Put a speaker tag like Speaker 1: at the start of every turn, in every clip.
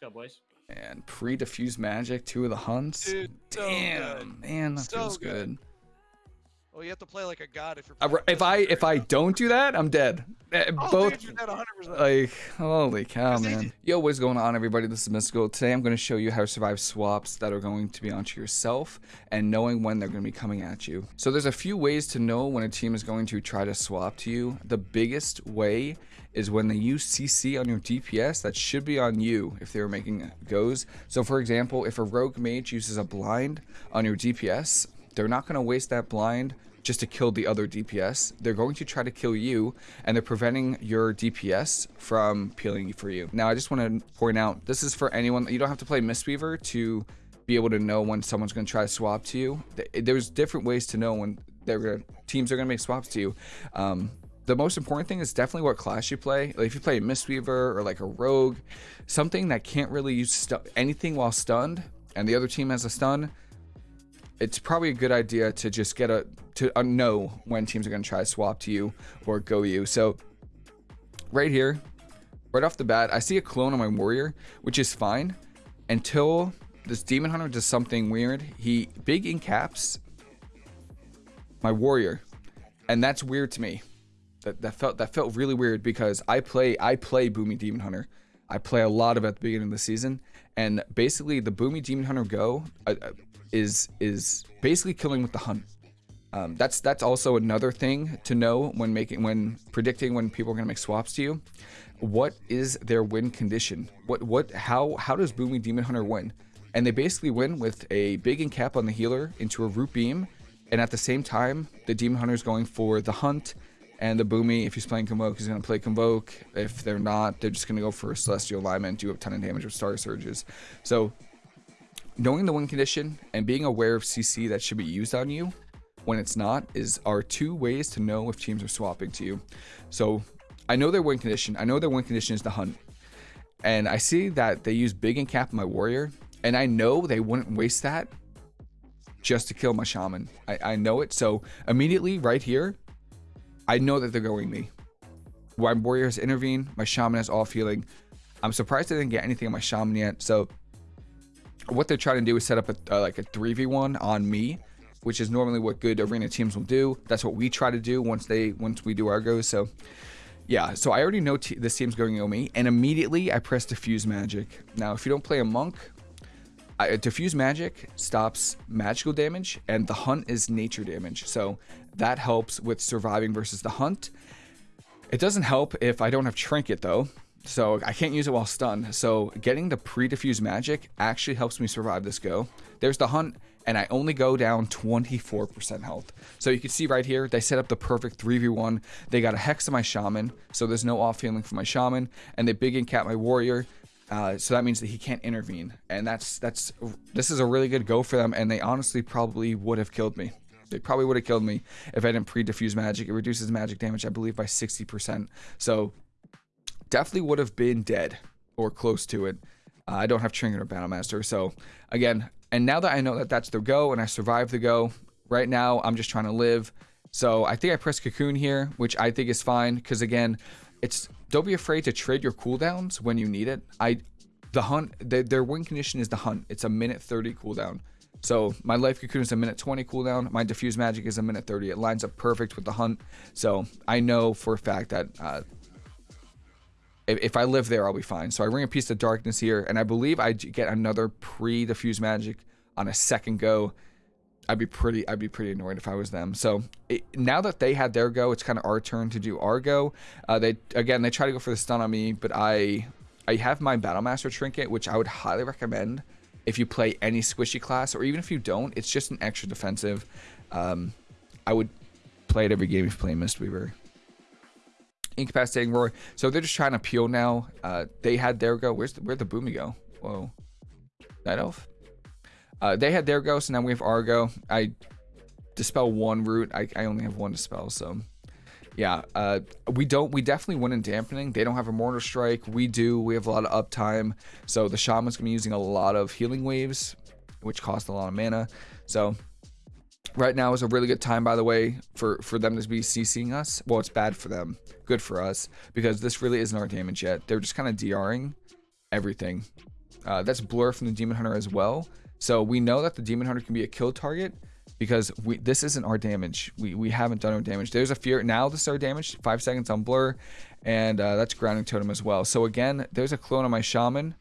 Speaker 1: Let's go, boys.
Speaker 2: And pre-diffuse magic, two of the hunts.
Speaker 3: Dude, so
Speaker 2: Damn,
Speaker 3: good.
Speaker 2: man, that
Speaker 3: So
Speaker 2: feels
Speaker 3: good.
Speaker 2: good.
Speaker 3: Well, you have to play like a god if you're.
Speaker 2: If I if I don't do that, I'm dead. Eh,
Speaker 3: Oh,
Speaker 2: Both
Speaker 3: dude, you're dead 100%.
Speaker 2: like holy cow, man. Yo, what's going on, everybody? This is Mystical. Today, I'm going to show you how to survive swaps that are going to be onto yourself and knowing when they're going to be coming at you. So there's a few ways to know when a team is going to try to swap to you. The biggest way is when they use CC on your DPS. That should be on you if they were making goes. So for example, if a rogue mage uses a blind on your DPS, they're not going to waste that blind just to kill the other DPS. They're going to try to kill you, and they're preventing your DPS from peeling for you. Now, I just want to point out this is for anyone. You don't have to play Mistweaver to be able to know when someone's going to try to swap to you. There's different ways to know when they're gonna, teams are going to make swaps to you. Um, the most important thing is definitely what class you play. Like if you play a Mistweaver or like a Rogue, something that can't really use anything while stunned, and the other team has a stun, it's probably a good idea to just get a to uh, know when teams are going to try to swap to you or go you. So right here, right off the bat, I see a clone on my warrior, which is fine until this demon hunter does something weird. He big in caps my warrior, and that's weird to me. That that felt that felt really weird because I play I play Boomy Demon Hunter. I play a lot of at the beginning of the season, and basically the Boomy Demon Hunter Go is is basically killing with the hunt. Um, that's that's also another thing to know when making when predicting when people are gonna make swaps to you. What is their win condition? What what how how does Boomy Demon Hunter win? And they basically win with a big and cap on the healer into a root beam, and at the same time the Demon Hunter is going for the hunt, and the Boomy if he's playing Convoke he's gonna play Convoke. If they're not, they're just gonna go for Celestial Alignment, do a ton of damage with Star Surges. So knowing the win condition and being aware of CC that should be used on you when it's not is are two ways to know if teams are swapping to you. So I know their win condition. I know their win condition is the hunt. And I see that they use big and cap my warrior. And I know they wouldn't waste that just to kill my shaman. I, I know it. So immediately right here, I know that they're going me. My warrior has intervened. My shaman has off healing. I'm surprised I didn't get anything on my shaman yet. So what they're trying to do is set up a uh, like a 3v1 on me which is normally what good arena teams will do. That's what we try to do once they once we do our goes so yeah. So i already know t- this team's going go me and immediately i press diffuse magic. Now if you don't play a monk I, diffuse magic stops magical damage and the hunt is nature damage. So that helps with surviving versus the hunt. It doesn't help if I don't have trinket though. So I can't use it while stunned. So getting the pre-diffuse magic actually helps me survive this go. There's the hunt and I only go down 24% health. So you can see right here, they set up the perfect 3v1. They got a hex to my shaman, so there's no off healing for my shaman, and they big and cap my warrior. Uh, so that means that he can't intervene, and that's that's this is a really good go for them. And they honestly probably would have killed me. They probably would have killed me if I didn't pre-diffuse magic. It reduces magic damage, I believe, by 60%. So definitely would have been dead or close to it. Uh, I don't have Trinket or Battlemaster. So again, and now that I know that that's the go and I survived the go, right now I'm just trying to live. So I think I press Cocoon here, which I think is fine because again, it's don't be afraid to trade your cooldowns when you need it. I the hunt the, their win condition is the hunt. It's a minute 30 cooldown. So my life cocoon is a minute 20 cooldown. My diffuse magic is a minute 30. It lines up perfect with the hunt. So I know for a fact that uh, if I live there, I'll be fine. So I ring of peace of darkness here, and I believe I get another pre-diffuse magic on a second go. I'd be pretty I'd be pretty annoyed if I was them. So it, now that they had their go, it's kind of our turn to do our go. Uh, they again they try to go for the stun on me, but I I have my Battlemaster trinket, which I would highly recommend if you play any squishy class, or even if you don't, it's just an extra defensive. Um, I would play it every game if you play Mistweaver. Incapacitating roar. So they're just trying to peel now. Uh, they had their go. Where's the, where'd the boomy go? Whoa, night elf. Uh, they had their go, so now we have our go. I dispel one root. I, I only have one dispel, so yeah. Uh, we don't. We definitely win in dampening. They don't have a Mortal Strike. We do. We have a lot of uptime. So the shaman's gonna be using a lot of healing waves, which cost a lot of mana. So right now is a really good time, by the way, for for them to be CCing us. Well, it's bad for them, good for us because this really isn't our damage yet. They're just kind of DRing everything. Uh, that's Blur from the Demon Hunter as well. So we know that the Demon Hunter can be a kill target because we this isn't our damage. We we haven't done our damage. There's a fear now. This is our damage. Five seconds on Blur, and uh, that's Grounding Totem as well. So again, there's a clone on my Shaman,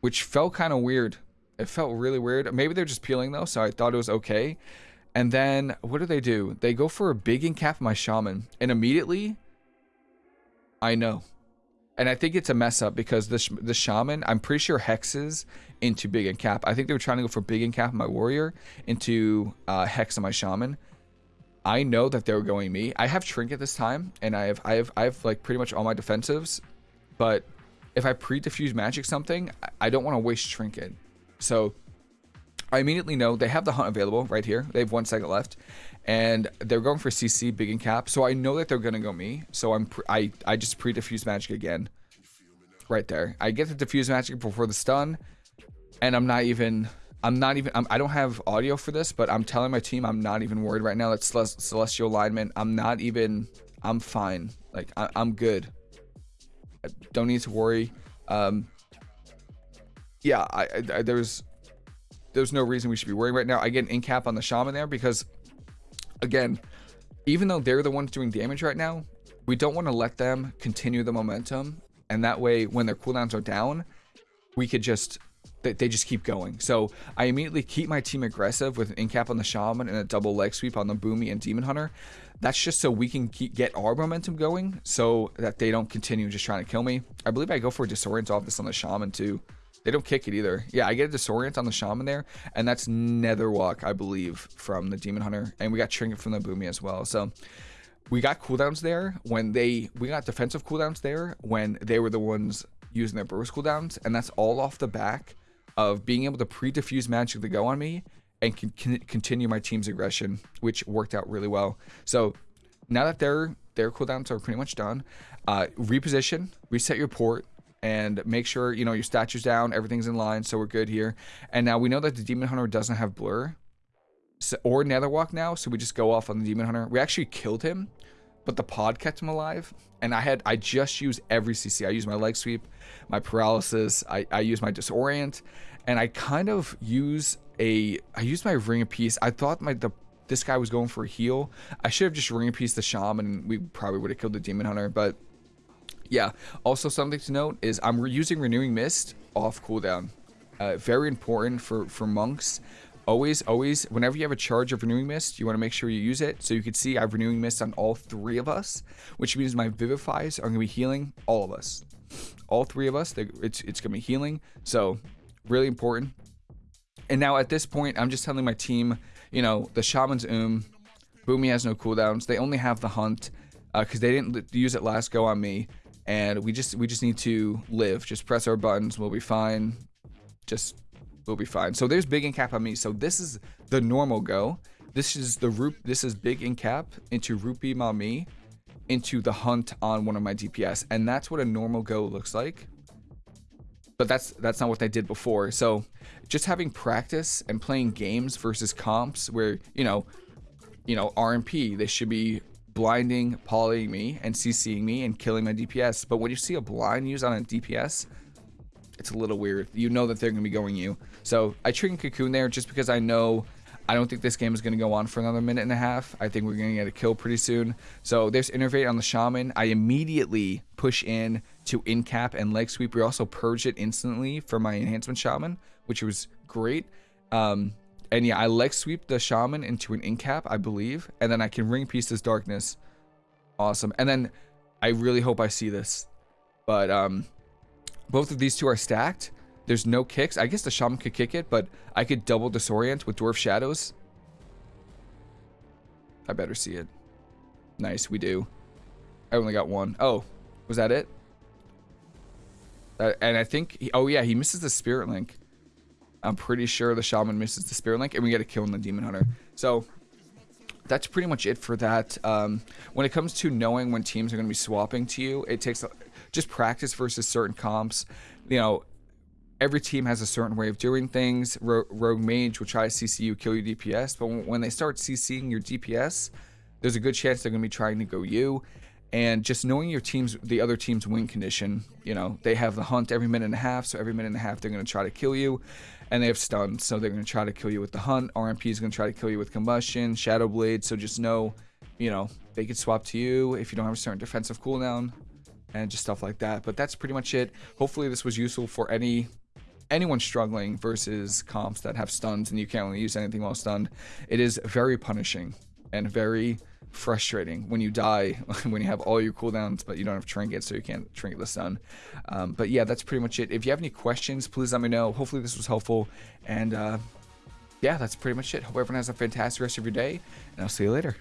Speaker 2: which felt kind of weird. It felt really weird. Maybe they're just peeling though, so I thought it was okay. And then what do they do? They go for a big incap my Shaman, and immediately, I know. And I think it's a mess up because the, the shaman, I'm pretty sure hexes into big and cap. I think they were trying to go for big and cap my warrior into uh, hex on my shaman. I know that they were going me. I have trinket this time, and I have I have I have like pretty much all my defensives, but if I pre-diffuse magic something, I don't want to waste trinket. So I immediately know they have the hunt available right here. They have one second left, and they're going for CC big and cap. So I know that they're gonna go me. So I'm I I just pre diffuse magic again, right there. I get the diffuse magic before the stun, and I'm not even I'm not even I'm, I do not have audio for this, but I'm telling my team I'm not even worried right now. That's celestial alignment. I'm not even I'm fine. Like I, am good. I don't need to worry. Um, yeah, I, I there's there's no reason we should be worrying right now. I get an in cap on the shaman there because again, even though they're the ones doing damage right now, we don't want to let them continue the momentum. And that way, when their cooldowns are down, we could just, they, they just keep going. So I immediately keep my team aggressive with an incap on the Shaman and a double leg sweep on the Boomy and Demon Hunter. That's just so we can keep, get our momentum going so that they don't continue just trying to kill me. I believe I go for a disorient off this on the Shaman too. They don't kick it either. Yeah, I get a disorient on the shaman there, and that's Netherwalk, I believe, from the demon hunter, and we got trinket from the boomy as well. So we got cooldowns there when they we got defensive cooldowns there when they were the ones using their burst cooldowns, and that's all off the back of being able to pre-diffuse magic to go on me and can, can continue my team's aggression, which worked out really well. So now that their their cooldowns are pretty much done, uh, reposition, reset your port, and make sure you know your statues down everything's in line so we're good here. And now we know that the demon hunter doesn't have blur so, or netherwalk now so we just go off on the demon hunter. We actually killed him but the pod kept him alive and i had i just used every cc i used my leg sweep my paralysis i i use my disorient and i kind of use a i used my ring of peace. I thought my the this guy was going for a heal. I should have just ring of peace the shaman and we probably would have killed the demon hunter but yeah. Also, something to note is I'm using Renewing Mist off cooldown. Uh, very important for, for monks. Always, always, whenever you have a charge of Renewing Mist, you want to make sure you use it. So you can see I have Renewing Mist on all three of us, which means my Vivifies are going to be healing all of us. All three of us, it's, it's going to be healing. So, really important. And now at this point, I'm just telling my team, you know, the Shaman's Um, Boomy has no cooldowns. They only have the Hunt because uh, they didn't use it last go on me and we just we just need to live. Just press our buttons. We'll be fine. Just we'll be fine. So there's big in cap on me. So this is the normal go. This is the root. This is big in cap into Rupee Mami into the hunt on one of my DPS, and that's what a normal go looks like. But that's that's not what they did before. So just having practice and playing games versus comps where you know, you know RMP they should be blinding, polying me, and CCing me and killing my DPS. But when you see a blind used on a DPS, it's a little weird. You know that they're going to be going you. So I triggered Cocoon there just because I know I don't think this game is going to go on for another minute and a half. I think we're going to get a kill pretty soon. So there's Innervate on the Shaman. I immediately push in to Incap and Leg Sweep. We also purge it instantly for my Enhancement Shaman, which was great. Um, and yeah, I leg sweep the shaman into an incap, I believe. And then I can ring piece this darkness. Awesome. And then I really hope I see this. But um, both of these two are stacked. There's no kicks. I guess the shaman could kick it, but I could double disorient with dwarf shadows. I better see it. Nice, we do. I only got one. Oh, was that it? Uh, and I think, he, oh yeah, he misses the spirit link. I'm pretty sure the shaman misses the spirit link and we get a kill on the demon hunter. So that's pretty much it for that. Um, when it comes to knowing when teams are going to be swapping to you, it takes just practice versus certain comps. You know, every team has a certain way of doing things. Ro Rogue Mage will try to CC you, kill your DPS, but when they start CCing your DPS, there's a good chance they're going to be trying to go you. And just knowing your team's the other team's win condition you know they have the hunt every minute and a half so every minute and a half they're going to try to kill you. And they have stun so they're going to try to kill you with the hunt. Rmp is going to try to kill you with combustion shadow blade so just know you know they could swap to you if you don't have a certain defensive cooldown and just stuff like that. But that's pretty much it. Hopefully this was useful for any anyone struggling versus comps that have stuns and you can't really use anything while stunned. It is very punishing and very frustrating when you die when you have all your cooldowns but you don't have trinkets so you can't trinket the sun. Um, but yeah that's pretty much it. If you have any questions please let me know. Hopefully this was helpful. And uh, yeah that's pretty much it. Hope everyone has a fantastic rest of your day and i'll see you later